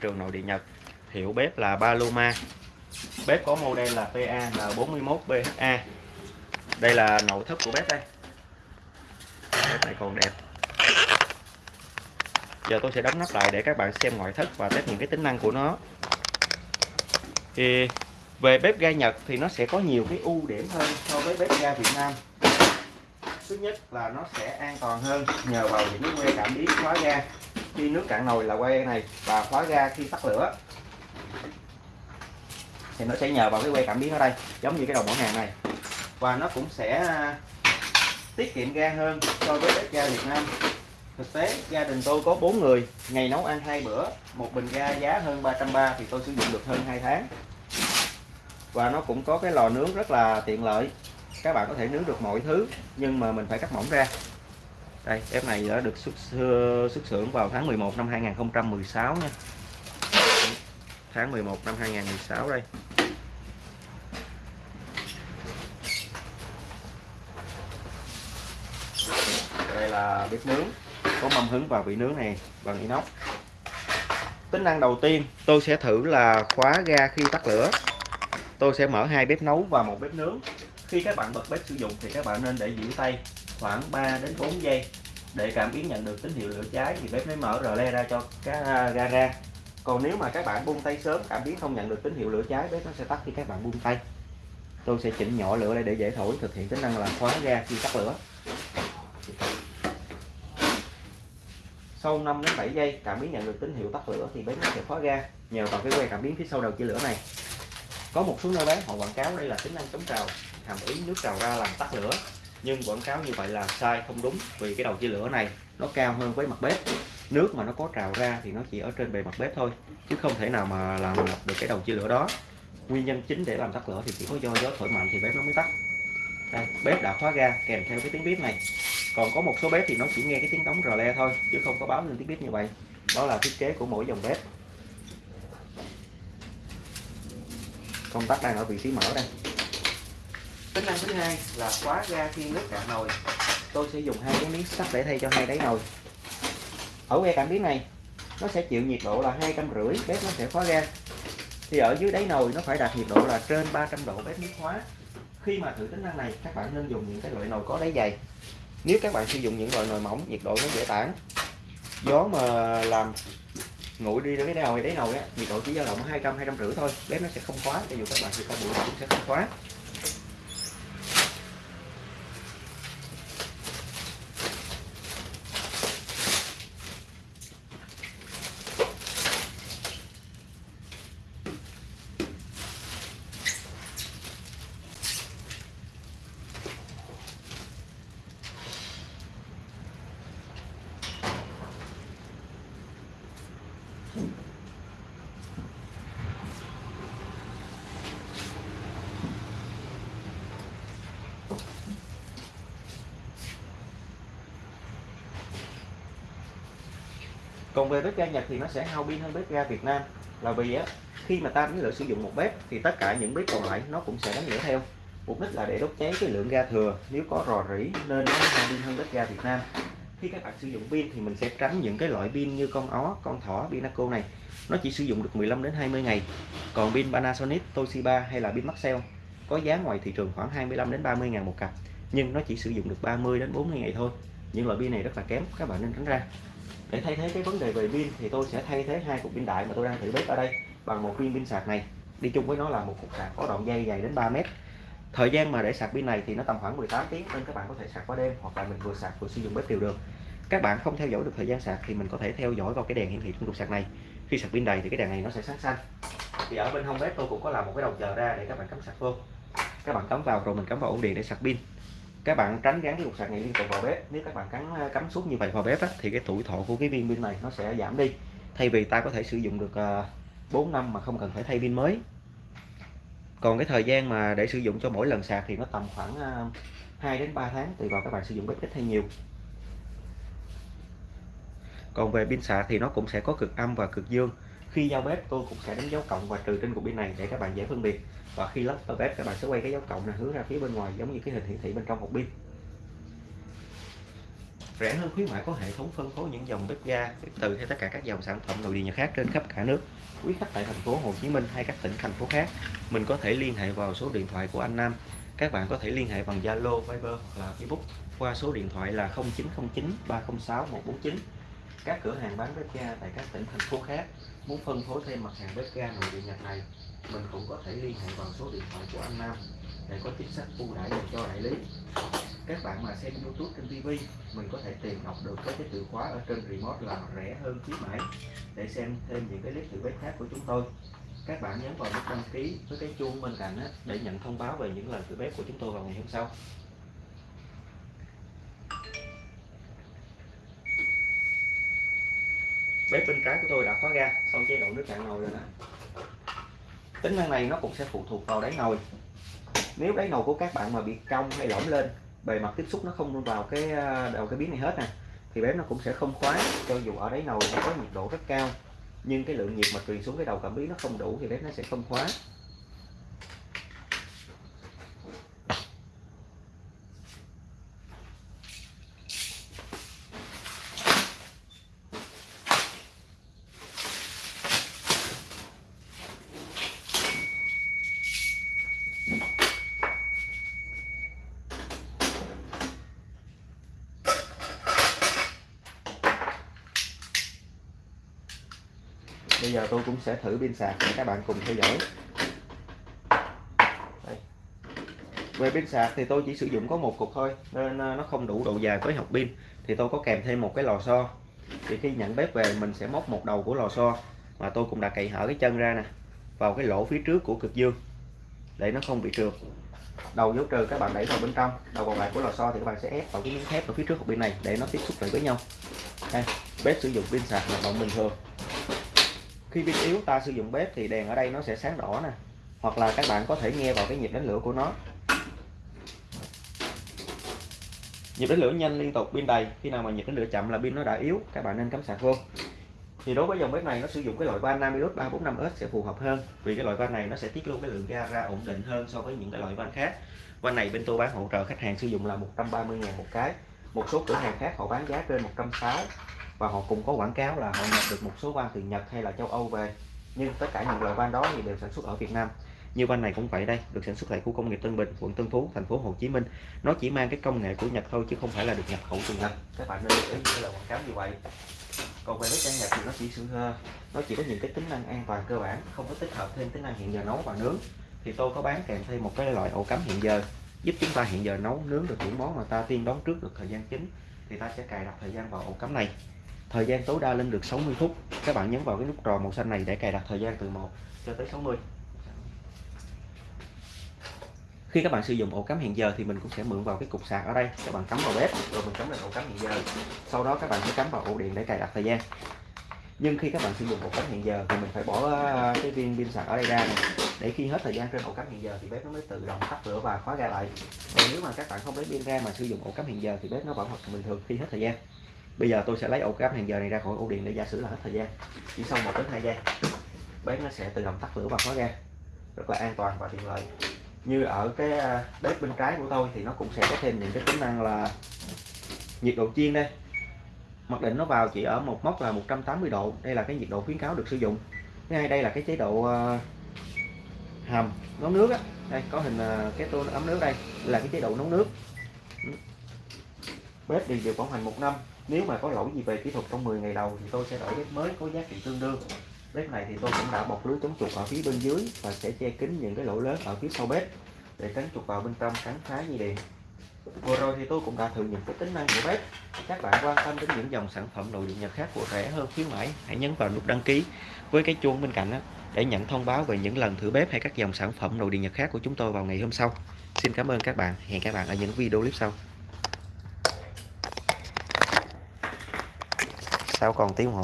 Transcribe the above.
trường nội địa Nhật, hiệu bếp là Paloma. Bếp có model là PA là 41 BHA đây là nội thất của bếp đây. Bếp này còn đẹp. Giờ tôi sẽ đóng nắp lại để các bạn xem ngoại thất và test những cái tính năng của nó. Thì về bếp ga Nhật thì nó sẽ có nhiều cái ưu điểm hơn so với bếp ga Việt Nam. Thứ nhất là nó sẽ an toàn hơn nhờ vào những que cảm biến khóa ga khi nước cạn nồi là que này và khóa ga khi tắt lửa. Thì nó sẽ nhờ vào cái que cảm biến ở đây, giống như cái đầu mỏ hàng này. Và nó cũng sẽ à, tiết kiệm ga hơn so với bếp ga Việt Nam. Thực tế, gia đình tôi có 4 người, ngày nấu ăn hai bữa, một bình ga giá hơn 330 thì tôi sử dụng được hơn 2 tháng. Và nó cũng có cái lò nướng rất là tiện lợi, các bạn có thể nướng được mọi thứ, nhưng mà mình phải cắt mỏng ra đây bếp này đã được xuất xuất xưởng vào tháng 11 năm 2016 nha. Tháng 11 năm 2016 đây. Đây là bếp nướng, có mâm hứng và vị nướng này bằng inox. Tính năng đầu tiên, tôi sẽ thử là khóa ga khi tắt lửa. Tôi sẽ mở hai bếp nấu và một bếp nướng. Khi các bạn bật bếp sử dụng thì các bạn nên để giữ tay khoảng 3 đến 4 giây để cảm biến nhận được tín hiệu lửa cháy thì bếp mới mở rờ le ra cho cái ga à, ra còn nếu mà các bạn buông tay sớm, cảm biến không nhận được tín hiệu lửa cháy, bếp nó sẽ tắt khi các bạn buông tay. Tôi sẽ chỉnh nhỏ lửa lại để dễ thổi, thực hiện tính năng là khóa ga khi tắt lửa. Sau 5 đến 7 giây, cảm biến nhận được tín hiệu tắt lửa thì bếp nó sẽ khóa ga, nhờ vào cái que cảm biến phía sau đầu chia lửa này. Có một số nơi bán, họ quảng cáo đây là tính năng chống trào, hàm ý nước trào ra làm tắt lửa nhưng quảng cáo như vậy là sai, không đúng, vì cái đầu chia lửa này nó cao hơn với mặt bếp. Nước mà nó có trào ra thì nó chỉ ở trên bề mặt bếp thôi, chứ không thể nào mà làm được cái đầu chia lửa đó. Nguyên nhân chính để làm tắt lửa thì chỉ có do gió thổi mạnh thì bếp nó mới tắt. Đây, bếp đã khóa ga kèm theo cái tiếng bếp này. Còn có một số bếp thì nó chỉ nghe cái tiếng đóng rò le thôi, chứ không có báo lên tiếng bếp như vậy. Đó là thiết kế của mỗi dòng bếp. Công tắc đang ở vị trí mở đây tính năng thứ hai là khóa ga khi nước cạn nồi. Tôi sẽ dùng hai cái miếng sắt để thay cho hai đáy nồi. Ở que cảm biến này. Nó sẽ chịu nhiệt độ là hai trăm rưỡi, bếp nó sẽ khóa ga thì ở dưới đáy nồi nó phải đạt nhiệt độ là trên 300 độ bếp mới khóa. Khi mà thử tính năng này, các bạn nên dùng những cái loại nồi có đáy dày. Nếu các bạn sử dụng những loại nồi mỏng, nhiệt độ nó dễ tản. Gió mà làm nguội đi đến cái nồi, đáy nồi á, nhiệt độ chỉ dao động hai trăm hai trăm rưỡi thôi. Bếp nó sẽ không khóa, cho dù các bạn sử dụng bụi cũng sẽ không khóa. Còn về bếp ga Nhật thì nó sẽ hao pin hơn bếp ga Việt Nam. Là vì á, khi mà ta đánh lửa sử dụng một bếp thì tất cả những bếp còn lại nó cũng sẽ đánh lửa theo. Mục đích là để đốt cháy cái lượng ga thừa. Nếu có rò rỉ nên nó hao pin hơn bếp ga Việt Nam. Khi các bạn sử dụng pin thì mình sẽ tránh những cái loại pin như con ó, con thỏ, pinaco này. Nó chỉ sử dụng được 15 đến 20 ngày. Còn pin Panasonic, Toshiba hay là pin Maxell có giá ngoài thị trường khoảng 25 đến 30 ngàn một cặp. Nhưng nó chỉ sử dụng được 30 đến 40 ngày thôi những loại pin này rất là kém, các bạn nên tránh ra. Để thay thế cái vấn đề về pin thì tôi sẽ thay thế hai cục pin đại mà tôi đang thử bếp ở đây bằng một viên pin sạc này. Đi chung với nó là một cục sạc có đoạn dây dài đến 3 mét. Thời gian mà để sạc pin này thì nó tầm khoảng 18 tiếng nên các bạn có thể sạc qua đêm hoặc là mình vừa sạc vừa sử dụng bếp đều được. Các bạn không theo dõi được thời gian sạc thì mình có thể theo dõi vào cái đèn hiển thị trong cục sạc này. Khi sạc pin đầy thì cái đèn này nó sẽ sáng xanh. Thì ở bên hông bếp tôi cũng có làm một cái đầu chờ ra để các bạn cắm sạc vô. Các bạn cắm vào rồi mình cắm vào ổ điện để sạc pin các bạn tránh gắn cái cục sạc này liên tục vào bếp. Nếu các bạn cắn ờ, cắm suốt như vậy vào bếp á, thì cái tuổi thọ của cái viên pin này nó sẽ giảm đi. Thay vì ta có thể sử dụng được ờ, 4 năm mà không cần phải thay pin mới. Còn cái thời gian mà để sử dụng cho mỗi lần sạc thì nó tầm khoảng ờ, 2 đến 3 tháng tùy vào các bạn sử dụng bếp ít hay nhiều. Còn về pin sạc thì nó cũng sẽ có cực âm và cực dương khi giao bếp tôi cũng sẽ đánh dấu cộng và trừ trên cục pin này để các bạn dễ phân biệt. Và khi lắp vào bếp các bạn sẽ quay cái dấu cộng này hướng ra phía bên ngoài giống như cái hình hiển thị bên trong hộp pin. Rẻ hơn khuyến mãi có hệ thống phân phối những dòng bếp ga bếp từ hay tất cả các dòng sản phẩm nội địa nhà khác trên khắp cả nước quý khách tại thành phố Hồ Chí Minh hay các tỉnh thành phố khác. Mình có thể liên hệ vào số điện thoại của anh Nam. Các bạn có thể liên hệ bằng Zalo, Viber hoặc là Facebook qua số điện thoại là 0909 306 149 các cửa hàng bán bếp ga tại các tỉnh, thành phố khác muốn phân phối thêm mặt hàng bếp ga nội địa Nhật này, mình cũng có thể liên hệ vào số điện thoại của anh Nam để có chính sách ưu đãi dành cho đại lý. Các bạn mà xem YouTube trên TV mình có thể tìm đọc được cái từ khóa ở trên remote là rẻ hơn khuyến mãi để xem thêm những cái clip thử bếp khác của chúng tôi. Các bạn nhấn vào nút đăng ký với cái chuông bên cạnh để nhận thông báo về những lần thử bếp của chúng tôi vào ngày hôm sau. Bếp bên trái của tôi đã khóa ga sau chế độ nước cạn nồi rồi nè tính năng này nó cũng sẽ phụ thuộc vào đáy nồi. Nếu đáy nồi của các bạn mà bị cong hay lõm lên, bề mặt tiếp xúc nó không vào cái à, đầu cái biến này hết nè, thì bếp nó cũng sẽ không khóa, cho dù ở đáy nồi nó có nhiệt độ rất cao, nhưng cái lượng nhiệt mà truyền xuống cái đầu cảm biến nó không đủ thì bếp nó sẽ không khóa. Bây giờ tôi cũng sẽ thử pin sạc để các bạn cùng theo dõi. Đây. về pin sạc thì tôi chỉ sử dụng có một cục thôi, nên ờ, nó không đủ độ dài với học pin. Thì tôi có kèm thêm một cái lò xo. Thì khi nhận bếp về, mình sẽ móc một đầu của lò xo mà tôi cũng đã cậy hở cái chân ra nè, vào cái lỗ phía trước của cực dương, để nó không bị trượt. Đầu dấu trừ các bạn đẩy vào bên trong, đầu còn lại của lò xo thì các bạn sẽ ép vào cái miếng thép ở phía trước hộp pin này để nó tiếp xúc lại với nhau. Đây, bếp sử dụng pin sạc hoạt động bình thường khi pin yếu ta sử dụng bếp thì đèn ở đây nó sẽ sáng đỏ nè. Hoặc là các bạn có thể nghe vào cái nhịp đánh lửa của nó. Nhịp đánh lửa nhanh liên tục pin đầy. Khi nào mà nhịp đánh lửa chậm là pin nó đã yếu, các bạn nên cắm sạc vô. Thì đối với dòng bếp này nó sử dụng cái loại van Namilus 345S sẽ phù hợp hơn, vì cái loại van này nó sẽ tiết lưu cái lượng ga ra ổn định hơn so với những cái loại van khác. Van này bên tôi bán hỗ trợ khách hàng sử dụng là 130 000 một cái. Một số cửa hàng khác họ bán giá trên 160 và họ cũng có quảng cáo là họ nhập được một số van từ Nhật hay là châu Âu về. Nhưng tất cả những loại van đó thì đều sản xuất ở Việt Nam. Như van này cũng vậy đây, được sản xuất tại khu công nghiệp Tân Bình, quận Tân Phú, thành phố Hồ Chí Minh. Nó chỉ mang cái công nghệ của Nhật thôi, chứ không phải là được nhập khẩu từ Nhật. Các bạn nên lưu ý những lời quảng cáo như vậy. Còn về bếp ga Nhật thì nó chỉ sự ờ, nó chỉ có những cái tính năng an toàn cơ bản, không có tích hợp thêm tính năng hẹn giờ nấu và nướng. Thì tôi có bán kèm thêm một cái loại ổ cắm hẹn giờ, giúp chúng ta hẹn giờ nấu, nướng được những món mà ta tiên đoán trước được thời gian chính. Thì ta sẽ cài đặt thời gian vào ổ cắm này thời gian tối đa lên được 60 phút. Các bạn nhấn vào cái nút tròn màu xanh này để cài đặt thời gian từ 1 cho tới 60 khi các bạn sử dụng ổ cắm hẹn giờ thì mình cũng sẽ mượn vào cái cục sạc ở đây. Các bạn cắm vào bếp rồi mình cắm lên ổ cắm hẹn giờ. Sau đó các bạn sẽ cắm vào ổ điện để cài đặt thời gian. Nhưng khi các bạn sử dụng ổ cắm hẹn giờ thì mình phải bỏ ờ, cái viên pin sạc ở đây ra. Này, để khi hết thời gian trên ổ cắm hẹn giờ thì bếp nó mới tự động tắt lửa và khóa ga lại. Còn nếu mà các bạn không lấy pin ra mà sử dụng ổ cắm hẹn giờ thì bếp nó vẫn hoạt động bình thường khi hết thời gian bây giờ tôi sẽ lấy ổ cắm hẹn giờ này ra khỏi ổ điện để giả sử là hết thời gian. Chỉ sau một đến hai giây, bếp nó sẽ tự động tắt lửa và khóa ra rất là an toàn và tiện lợi. Như ở cái à, bếp bên trái của tôi thì nó cũng sẽ có thêm những cái tính năng là nhiệt độ chiên đây. Mặc định nó vào chỉ ở một mốc là 180 độ. Đây là cái nhiệt độ khuyến cáo được sử dụng. Thứ hai, đây là cái chế độ à, hầm nấu nước á. Đây, có hình à, cái tô ấm nước đây là cái chế độ nấu nước bếp đi được bảo hành một năm. Nếu mà có lỗi gì về kỹ thuật trong 10 ngày đầu thì tôi sẽ đổi bếp mới có giá trị tương đương. Bếp này thì tôi cũng đã bọc lưới chống chuột ở phía bên dưới và sẽ che kín những cái lỗ lớn ở phía sau bếp để tránh chuột vào bên trong cắn phá dây điện vừa rồi thì tôi cũng đã thử những cái tính năng của bếp. Các bạn quan tâm đến những dòng sản phẩm nội địa nhật khác của rẻ hơn khuyến mãi, hãy nhấn vào nút đăng ký với cái chuông bên cạnh đó để nhận thông báo về những lần thử bếp hay các dòng sản phẩm nội địa nhật khác của chúng tôi vào ngày hôm sau. Xin cảm ơn các bạn. Hẹn các bạn ở những video clip sau. Sau còn tiếng hồ.